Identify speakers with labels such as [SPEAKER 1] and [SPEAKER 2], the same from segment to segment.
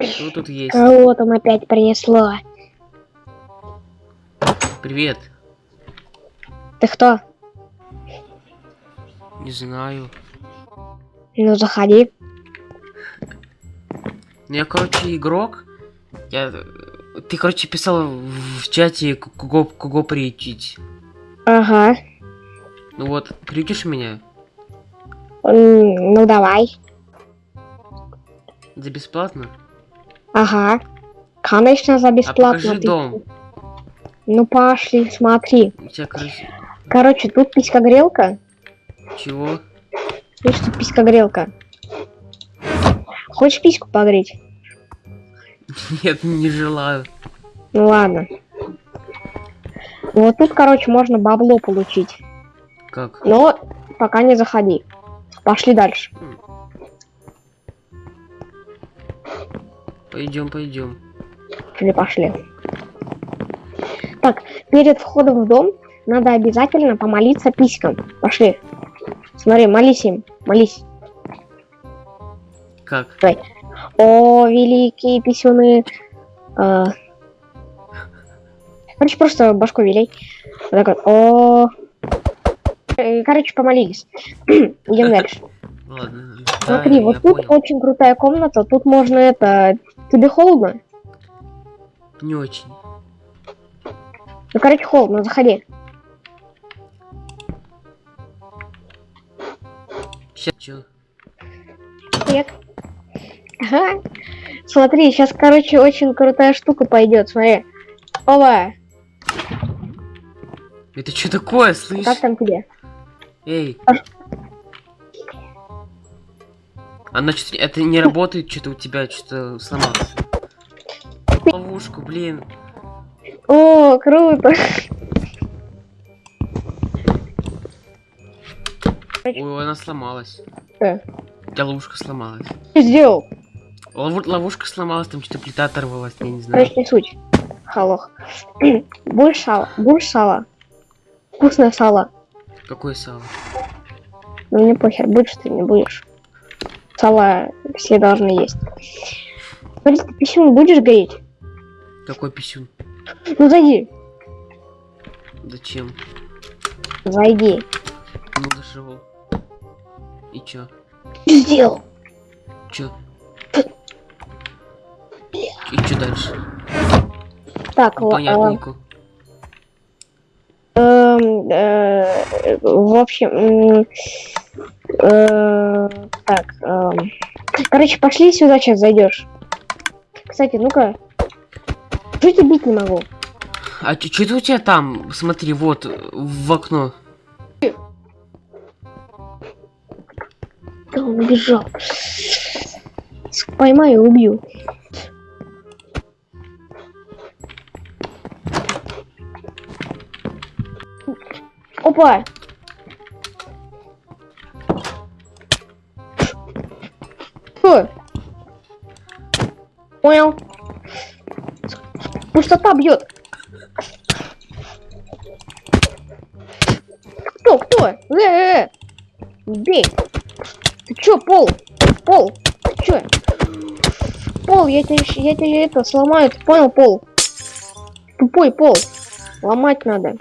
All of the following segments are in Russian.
[SPEAKER 1] Что тут есть?
[SPEAKER 2] Кого там опять принесло?
[SPEAKER 1] Привет.
[SPEAKER 2] Ты кто?
[SPEAKER 1] Не знаю.
[SPEAKER 2] Ну, заходи.
[SPEAKER 1] Ну, я, короче, игрок. Я... Ты, короче, писал в чате, кого, кого приютить.
[SPEAKER 2] Ага.
[SPEAKER 1] Ну вот, приютишь меня?
[SPEAKER 2] Ну, давай.
[SPEAKER 1] За бесплатно?
[SPEAKER 2] Ага. Конечно, за
[SPEAKER 1] А
[SPEAKER 2] бесплатно.
[SPEAKER 1] покажи
[SPEAKER 2] ты-
[SPEAKER 1] дом.
[SPEAKER 2] Ну, пошли, смотри.
[SPEAKER 1] У тебя, короче...
[SPEAKER 2] Короче, тут писька-грелка.
[SPEAKER 1] Чего?
[SPEAKER 2] Видишь, тут писька-грелка. Хочешь письку погреть?
[SPEAKER 1] Нет, не желаю.
[SPEAKER 2] Ну ладно. Вот тут, короче, можно бабло получить.
[SPEAKER 1] Как?
[SPEAKER 2] Но пока не заходи. Пошли дальше.
[SPEAKER 1] Пойдем, пойдем.
[SPEAKER 2] Или пошли. Так, перед входом в дом надо обязательно помолиться писькам. Пошли. Смотри, молись им. Молись.
[SPEAKER 1] Как?
[SPEAKER 2] О, великие писюны. А. Короче, просто башку велей. Вот так вот. О. Э, Короче, помолились. Идем дальше.
[SPEAKER 1] Ладно.
[SPEAKER 2] Смотри,
[SPEAKER 1] да,
[SPEAKER 2] вот тут
[SPEAKER 1] понял.
[SPEAKER 2] очень крутая комната. Тут можно это. Тебе холодно?
[SPEAKER 1] Не очень.
[SPEAKER 2] Ну, короче, холодно, заходи.
[SPEAKER 1] Сейчас чё?
[SPEAKER 2] Привет. Ага. Смотри, сейчас, короче, очень крутая штука пойдет. Смотри. Оба.
[SPEAKER 1] Это что такое, слышь?
[SPEAKER 2] Как там тебе?
[SPEAKER 1] Эй. Она что-то... Это не работает, что-то у тебя что-то сломалось. Ловушку, блин.
[SPEAKER 2] О, круто.
[SPEAKER 1] Ой, она сломалась.
[SPEAKER 2] Э.
[SPEAKER 1] У тебя ловушка сломалась.
[SPEAKER 2] Что сделал?
[SPEAKER 1] Лову- Ловушка сломалась, там что-то плита оторвалась, я не знаю.
[SPEAKER 2] Короче, не суть. Халох. Будешь сало? Будешь сало? Вкусное сало.
[SPEAKER 1] Какое сало?
[SPEAKER 2] Ну не похер, будешь ты, не будешь. Сало все должны есть. Смотри, ты писюн будешь гореть?
[SPEAKER 1] Какой писюн?
[SPEAKER 2] Ну зайди.
[SPEAKER 1] Зачем?
[SPEAKER 2] Зайди.
[SPEAKER 1] Ну зашел. И чё?
[SPEAKER 2] Сделал?
[SPEAKER 1] Чё? И чё дальше?
[SPEAKER 2] Так, л-
[SPEAKER 1] Понятненько.
[SPEAKER 2] Э, э, в общем, э, так, эм, короче, пошли сюда, сейчас зайдешь. Кстати, ну-ка, чуть убить не могу.
[SPEAKER 1] А чё это у тебя там? Смотри, вот, в окно.
[SPEAKER 2] Да он убежал. Поймаю и убью. Опа! Что? Понял. Пустота бьет. Кто? Кто? Э, э, э. Бей. Ты чё, пол? Пол? Ты чё? Пол, я тебе, я тебе это сломаю, ты понял, пол? Тупой пол. Ломать надо.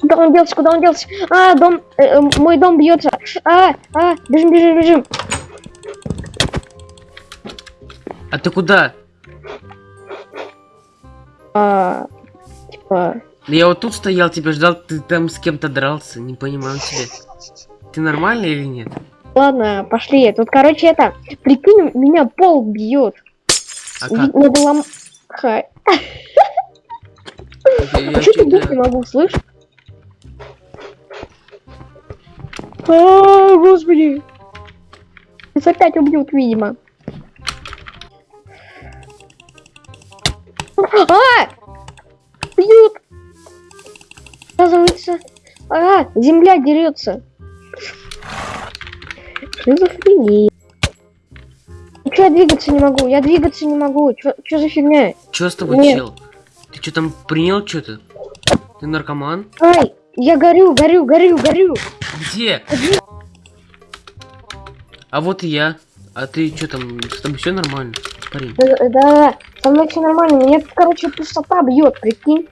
[SPEAKER 2] Куда он делся, куда он делся? А, дом, э, э, мой дом бьется. А, а, бежим, бежим, бежим.
[SPEAKER 1] А ты куда?
[SPEAKER 2] А, типа,
[SPEAKER 1] Да Я вот тут стоял, тебя ждал, ты там с кем-то дрался, не понимаю тебя. Ты нормальный или нет?
[SPEAKER 2] ладно, пошли. Тут, короче, это, прикинь, меня пол бьет.
[SPEAKER 1] А как?
[SPEAKER 2] Надо лом... Ха, А что ты бить не могу, слышь? А, господи. Нас опять убьют, видимо. А! Бьют! Оказывается, а, земля дерется. Шизофрения. Ну чё я двигаться не могу? Я двигаться не могу. Чё за фигня?
[SPEAKER 1] Чё с тобой,
[SPEAKER 2] Нет.
[SPEAKER 1] чел? Ты что там принял что-то? Ты наркоман?
[SPEAKER 2] Ай, я горю, горю, горю, горю.
[SPEAKER 1] Где? А вот и я. А ты что там? С тобой все нормально, парень?
[SPEAKER 2] Да, да, да, со мной все нормально. Меня короче, пустота бьет, прикинь.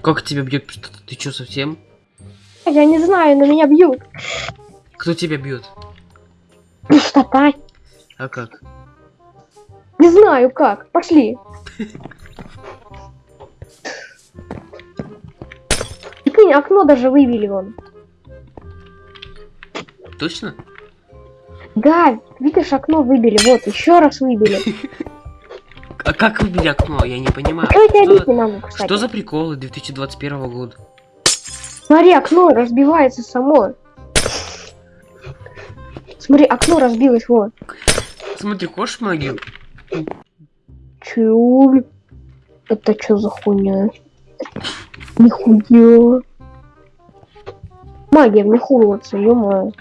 [SPEAKER 1] Как тебя бьет? Ты что совсем?
[SPEAKER 2] Я не знаю, но меня бьют.
[SPEAKER 1] Кто тебя бьет?
[SPEAKER 2] Пустота.
[SPEAKER 1] А как?
[SPEAKER 2] Не знаю как. Пошли. Прикинь, окно даже выбили вон.
[SPEAKER 1] Точно?
[SPEAKER 2] Да, видишь, окно выбили. Вот, еще раз выбили.
[SPEAKER 1] А как выбили окно? Я не понимаю.
[SPEAKER 2] Что
[SPEAKER 1] за приколы 2021 года?
[SPEAKER 2] Смотри, окно разбивается само. Смотри, окно разбилось, вот.
[SPEAKER 1] Смотри, хочешь магию?
[SPEAKER 2] Чуль. Это что за хуйня? Нихуя. Магия вмехуроваться, ё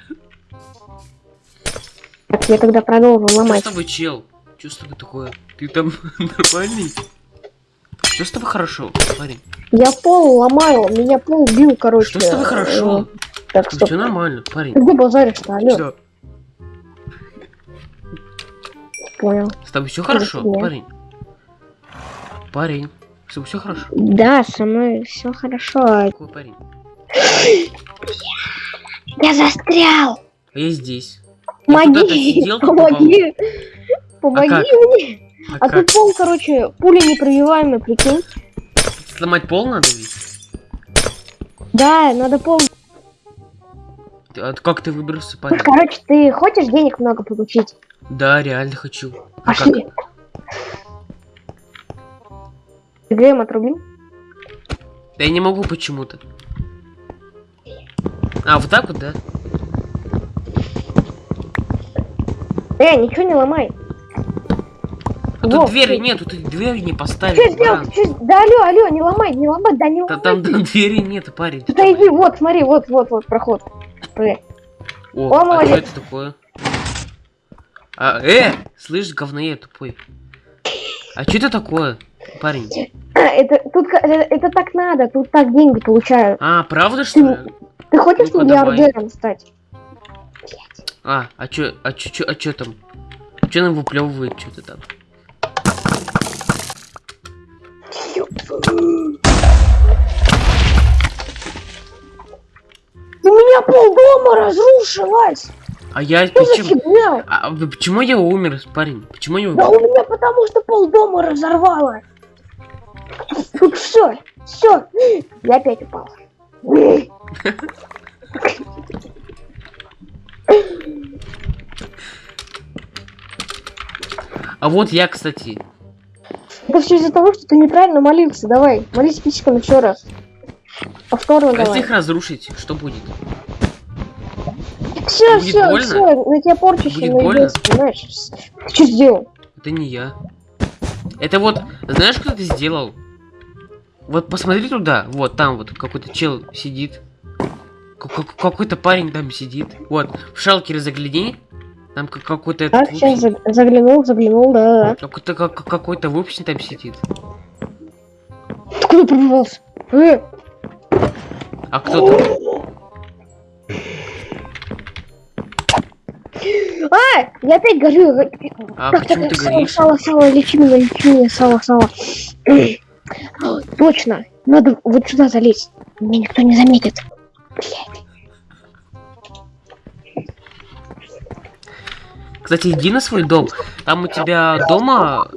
[SPEAKER 2] Так, я тогда продолжу
[SPEAKER 1] Что с
[SPEAKER 2] ломать.
[SPEAKER 1] тобой, чел? Что с тобой такое? Ты там нормальный? Что с тобой хорошо, парень?
[SPEAKER 2] Я пол ломаю, меня пол бил, короче.
[SPEAKER 1] Что с тобой хорошо?
[SPEAKER 2] Э, Так, стоп.
[SPEAKER 1] Все нормально, парень.
[SPEAKER 2] Ты где базаришь-то, алло?
[SPEAKER 1] Всё.
[SPEAKER 2] Понял.
[SPEAKER 1] С тобой все хорошо, парень? Парень, с тобой все хорошо?
[SPEAKER 2] Да, со мной все хорошо.
[SPEAKER 1] Какой парень?
[SPEAKER 2] Я застрял!
[SPEAKER 1] А я здесь. Я
[SPEAKER 2] Помоги!
[SPEAKER 1] сидел.
[SPEAKER 2] Помоги! Помоги
[SPEAKER 1] как?
[SPEAKER 2] мне!
[SPEAKER 1] А,
[SPEAKER 2] А тут пол, короче, пуля непробиваемая, прикинь.
[SPEAKER 1] Сломать пол надо ведь?
[SPEAKER 2] Да, надо пол.
[SPEAKER 1] Ты- А как ты выбрался, парень?
[SPEAKER 2] Короче, ты хочешь денег много получить?
[SPEAKER 1] Да, реально хочу. А как?
[SPEAKER 2] Грэм отрубил?
[SPEAKER 1] Да я не могу почему-то. А, вот так вот, да?
[SPEAKER 2] Э, ничего не ломай.
[SPEAKER 1] А тут двери
[SPEAKER 2] ты-
[SPEAKER 1] нет, тут двери не
[SPEAKER 2] Что
[SPEAKER 1] поставили.
[SPEAKER 2] сделал?
[SPEAKER 1] баран.
[SPEAKER 2] Ты чё- Да алло, алло, не ломай, не ломай, да не
[SPEAKER 1] Да
[SPEAKER 2] ломай.
[SPEAKER 1] там
[SPEAKER 2] ты.
[SPEAKER 1] да, двери нет, парень.
[SPEAKER 2] Да иди, вот, смотри, вот, вот, вот, проход.
[SPEAKER 1] О,
[SPEAKER 2] О,
[SPEAKER 1] а
[SPEAKER 2] молодец.
[SPEAKER 1] что это такое? А, э, слышь, говноед тупой. А что это такое, парень?
[SPEAKER 2] Это, тут, ка- это, это так надо, тут так деньги получают.
[SPEAKER 1] А, правда что ли?
[SPEAKER 2] Ты хочешь
[SPEAKER 1] Ну-ка,
[SPEAKER 2] миллиардером стать?
[SPEAKER 1] А, а чё, а чё, чё, а чё там? Чё нам выплевывает что-то там?
[SPEAKER 2] У меня полдома разрушилось!
[SPEAKER 1] А я
[SPEAKER 2] Что
[SPEAKER 1] почему? А вы- почему я умер, парень? Почему я
[SPEAKER 2] Да
[SPEAKER 1] умер?
[SPEAKER 2] у меня потому что полдома разорвало. Тут все, все. Я опять упал.
[SPEAKER 1] А вот я, кстати.
[SPEAKER 2] Это все из-за того, что ты неправильно молился. Давай, молись писиком еще раз. Повторно
[SPEAKER 1] А если
[SPEAKER 2] давай.
[SPEAKER 1] их разрушить, что будет?
[SPEAKER 2] Все,
[SPEAKER 1] будет
[SPEAKER 2] все,
[SPEAKER 1] больно?
[SPEAKER 2] все, на тебя порчище
[SPEAKER 1] Будет больно?
[SPEAKER 2] понимаешь? Ты что сделал?
[SPEAKER 1] Это не я. Это вот, знаешь, кто это сделал? Вот посмотри туда, вот там вот какой-то чел сидит. Какой-то парень там сидит. Вот, в шалкере загляни. Там как- какой-то
[SPEAKER 2] Так, сейчас заглянул, заглянул, да,
[SPEAKER 1] какой-то как- какой-то выпущенный там сидит.
[SPEAKER 2] Ты куда пробивался? Э,
[SPEAKER 1] А кто там?
[SPEAKER 2] А, я опять горю.
[SPEAKER 1] А
[SPEAKER 2] Так,
[SPEAKER 1] почему
[SPEAKER 2] так,
[SPEAKER 1] ты горишь?
[SPEAKER 2] Сало, сало, лечи меня, лечи меня, сало, сало. Точно, надо вот сюда залезть. Меня никто не заметит. Блядь.
[SPEAKER 1] Кстати, иди на свой дом. Там у тебя дома...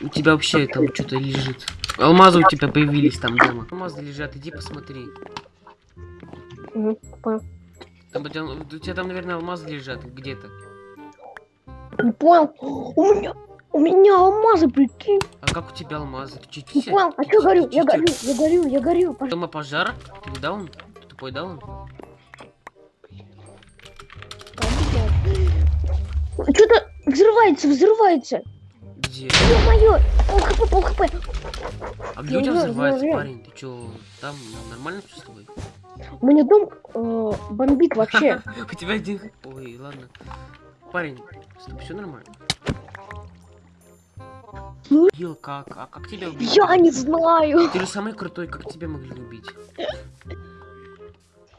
[SPEAKER 1] У тебя вообще там что-то лежит. Алмазы у тебя появились там дома. Алмазы лежат, иди посмотри.
[SPEAKER 2] Понял.
[SPEAKER 1] Там у тебя, у тебя там, наверное, алмазы лежат где-то.
[SPEAKER 2] Не понял. У меня, у меня алмазы, прикинь.
[SPEAKER 1] А как у тебя алмазы? Ты
[SPEAKER 2] Не
[SPEAKER 1] тихо?
[SPEAKER 2] понял, а
[SPEAKER 1] Ты
[SPEAKER 2] что горю? Я горю, я горю, я горю.
[SPEAKER 1] Дома пожар? Ты видал он? Ты тупой дал он?
[SPEAKER 2] Что-то взрывается, взрывается.
[SPEAKER 1] Где?
[SPEAKER 2] Ё-моё, пол хп, пол хп.
[SPEAKER 1] А где у тебя взрывается,
[SPEAKER 2] ну.
[SPEAKER 1] парень? Ты чё, там нормально всё с тобой?
[SPEAKER 2] У меня дом э, бомбит вообще.
[SPEAKER 1] У тебя один... Ой, ладно. Парень, с тобой все нормально? Убил как? А как тебя убить?
[SPEAKER 2] Я не знаю.
[SPEAKER 1] Ты же самый крутой, как тебя могли убить?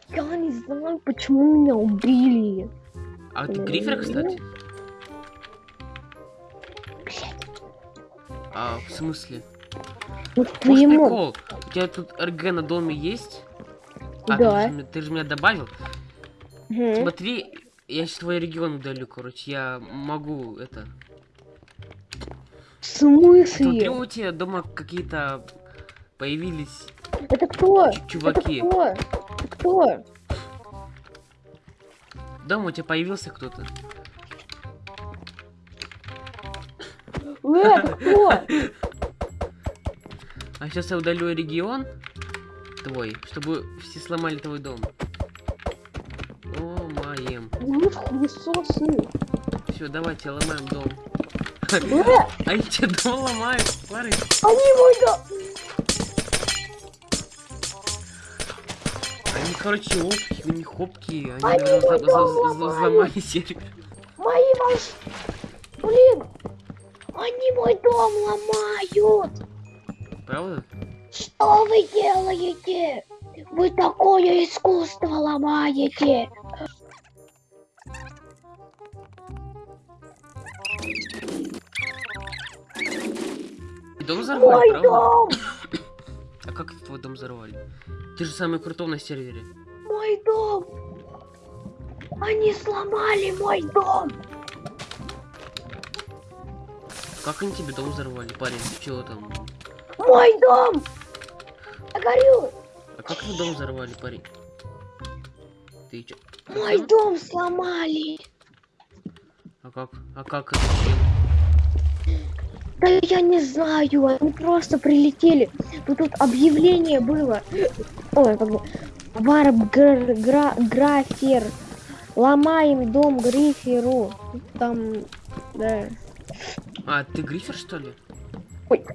[SPEAKER 2] Я не знаю, почему меня убили.
[SPEAKER 1] А ты грифер, кстати? А, в смысле?
[SPEAKER 2] вот
[SPEAKER 1] Может,
[SPEAKER 2] твоему.
[SPEAKER 1] прикол? У тебя тут РГ на доме есть? А,
[SPEAKER 2] Да.
[SPEAKER 1] Ты, же, ты же меня добавил?
[SPEAKER 2] Мгм.
[SPEAKER 1] Смотри, я сейчас твой регион удалю, короче. Я могу это...
[SPEAKER 2] В смысле?
[SPEAKER 1] у тебя дома какие-то появились
[SPEAKER 2] Это кто?
[SPEAKER 1] чу- чуваки.
[SPEAKER 2] Это кто? Это кто?
[SPEAKER 1] Дома у тебя появился кто-то.
[SPEAKER 2] Э, кто?
[SPEAKER 1] А сейчас я удалю регион твой, чтобы все сломали твой дом. О, моем.
[SPEAKER 2] Ну.
[SPEAKER 1] Все, давайте ломаем дом. А я тебе дом ломаю, пары.
[SPEAKER 2] они мой дом.
[SPEAKER 1] Они, короче, опки, у них опки. Они,
[SPEAKER 2] Они
[SPEAKER 1] наверное, за-
[SPEAKER 2] дом
[SPEAKER 1] за- за-
[SPEAKER 2] ломают.
[SPEAKER 1] взломали сервер.
[SPEAKER 2] Мои волш... Блин! Они мой дом ломают!
[SPEAKER 1] Правда?
[SPEAKER 2] Что вы делаете? Вы такое искусство ломаете!
[SPEAKER 1] Дом взорвали,
[SPEAKER 2] Мой
[SPEAKER 1] правда?
[SPEAKER 2] дом!
[SPEAKER 1] А как это твой дом взорвали? Ты же самый крутой на сервере.
[SPEAKER 2] Мой дом! Они сломали мой дом!
[SPEAKER 1] Как они тебе дом взорвали, парень? Ты чего там?
[SPEAKER 2] Мой дом! Я горю!
[SPEAKER 1] А как вы дом взорвали, парень? Ты чё?
[SPEAKER 2] Мой дом сломали!
[SPEAKER 1] А как? А как это?
[SPEAKER 2] Да я не знаю, они просто прилетели. Ну тут объявление было. Ой, как бы. Варп гр- гра- графер. Ломаем дом Гриферу. Там, да.
[SPEAKER 1] А, ты грифер, что ли?
[SPEAKER 2] Ой.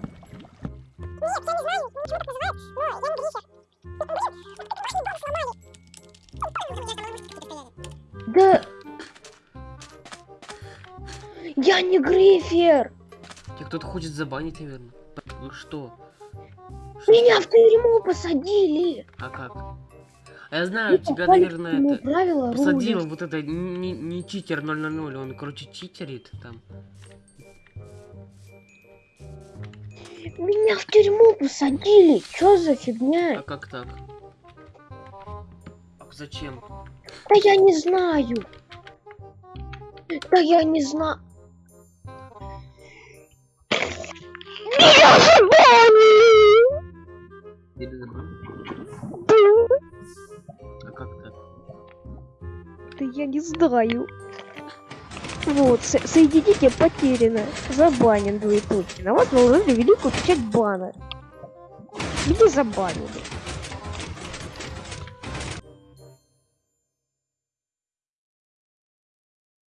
[SPEAKER 2] Да. Я не Грифер.
[SPEAKER 1] Тебя кто-то хочет забанить, наверное. Вы что?
[SPEAKER 2] Меня в тюрьму посадили.
[SPEAKER 1] А как? А я знаю, тебя,
[SPEAKER 2] Попали
[SPEAKER 1] наверное, это...
[SPEAKER 2] правила
[SPEAKER 1] Посадил
[SPEAKER 2] рулят.
[SPEAKER 1] вот это не, не читер 000, он, короче, читерит там.
[SPEAKER 2] Меня в тюрьму посадили. Чё за
[SPEAKER 1] А
[SPEAKER 2] фигня?
[SPEAKER 1] как так? А зачем?
[SPEAKER 2] Да я не знаю. Да я не знаю. Меня забанили!
[SPEAKER 1] Или забанить? А как так?
[SPEAKER 2] Да я не знаю. Вот, со- соединение потеряно. Забанен двоеточие. На вас наложили великую печать бана. Меня забанили.